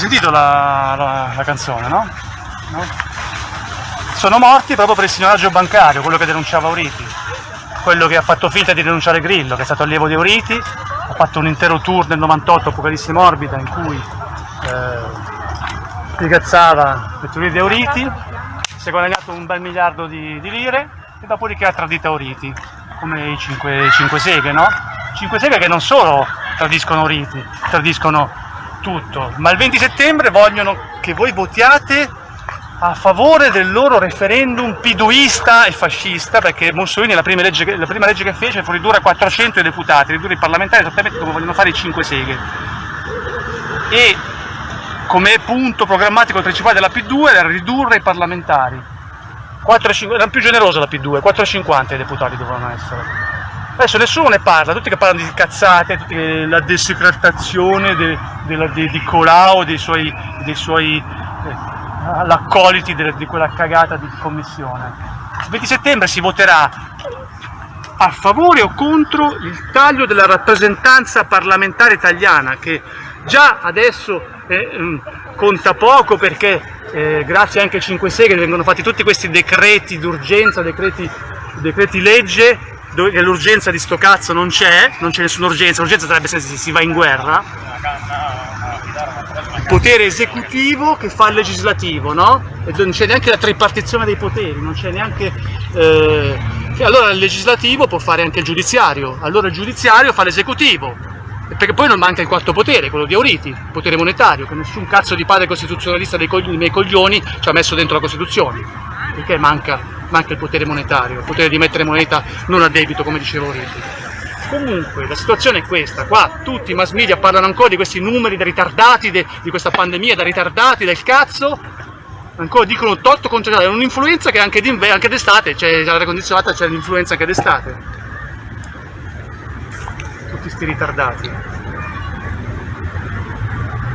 sentito la, la- la canzone, no? No? Sono morti proprio per il signoraggio bancario, quello che denunciava Auriti, quello che ha fatto finta di denunciare Grillo, che è stato allievo di Auriti, ha fatto un intero tour nel 98 Apocalisse Morbida in cui eh, spigazzava le teorie di Auriti, si è guadagnato un bel miliardo di, di lire e dopodiché ha tradito Auriti, come i cinque, i cinque seghe, no? Cinque seghe che non solo tradiscono Auriti, tradiscono tutto, ma il 20 settembre vogliono che voi votiate a favore del loro referendum piduista e fascista, perché Mussolini la prima legge, la prima legge che fece fu ridurre a 400 i deputati, ridurre i parlamentari esattamente come vogliono fare i cinque seghe. E come punto programmatico principale della P2 era ridurre i parlamentari. 4, 5, era più generosa la P2, 4,50 i deputati dovevano essere. Adesso nessuno ne parla, tutti che parlano di cazzate, tutti la desecretazione de- della- di, di Colau, dei suoi, dei suoi eh, l'accoliti de- di quella cagata di commissione. Il 20 settembre si voterà a favore o contro il taglio della rappresentanza parlamentare italiana che già adesso eh, ehm, conta poco perché eh, grazie anche ai 5 seghe vengono fatti tutti questi decreti d'urgenza, decreti, decreti legge dove l'urgenza di sto cazzo non c'è, non c'è nessuna urgenza, l'urgenza sarebbe se si va in guerra, potere esecutivo che fa il legislativo, no? E non c'è neanche la tripartizione dei poteri, non c'è neanche... eh, allora il legislativo può fare anche il giudiziario, allora il giudiziario fa l'esecutivo, perché poi non manca il quarto potere, quello di Auriti, il potere monetario, che nessun cazzo di padre costituzionalista dei, dei miei coglioni ci ha messo dentro la Costituzione, perché manca, manca il potere monetario, il potere di mettere moneta non a debito come diceva Auriti. Comunque la situazione è questa, qua tutti i mass media parlano ancora di questi numeri da ritardati, de- di questa pandemia da ritardati del cazzo, ancora dicono tot contro è un'influenza che anche, d'estate, c'è l'aria condizionata, c'è l'influenza anche d'estate. Tutti sti ritardati.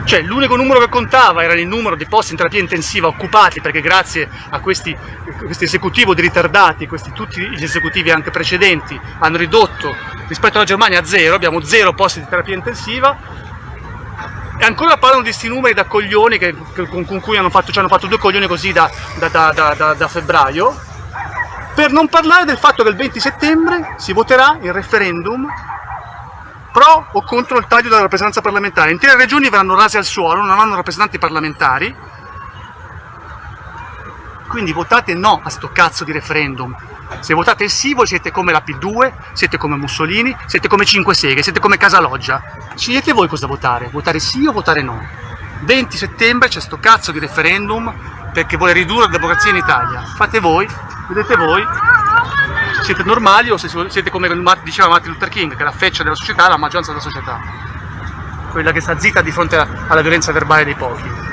Cioè l'unico numero che contava era il numero di posti in terapia intensiva occupati perché grazie a questi, questo esecutivo di ritardati, questi, tutti gli esecutivi anche precedenti hanno ridotto rispetto alla Germania a zero, abbiamo zero posti di terapia intensiva. E ancora parlano di questi numeri da coglioni che, che- con, con cui hanno fatto, ci hanno fatto due coglioni così da, da- da- da- febbraio, per non parlare del fatto che il 20 settembre si voterà il referendum pro o contro il taglio della rappresentanza parlamentare. Intere regioni verranno rase al suolo, non avranno rappresentanti parlamentari, quindi votate no a sto cazzo di referendum. Se votate sì, voi siete come la P2, siete come Mussolini, siete come Cinque Seghe, siete come Casaloggia. Scegliete voi cosa votare, votare sì o votare no. 20 settembre c'è sto cazzo di referendum perché vuole ridurre la democrazia in Italia. Fate voi, vedete voi, siete normali o se siete come diceva Martin Luther King, che è la feccia della società, la maggioranza della società. Quella che sta zitta di fronte alla violenza verbale dei pochi.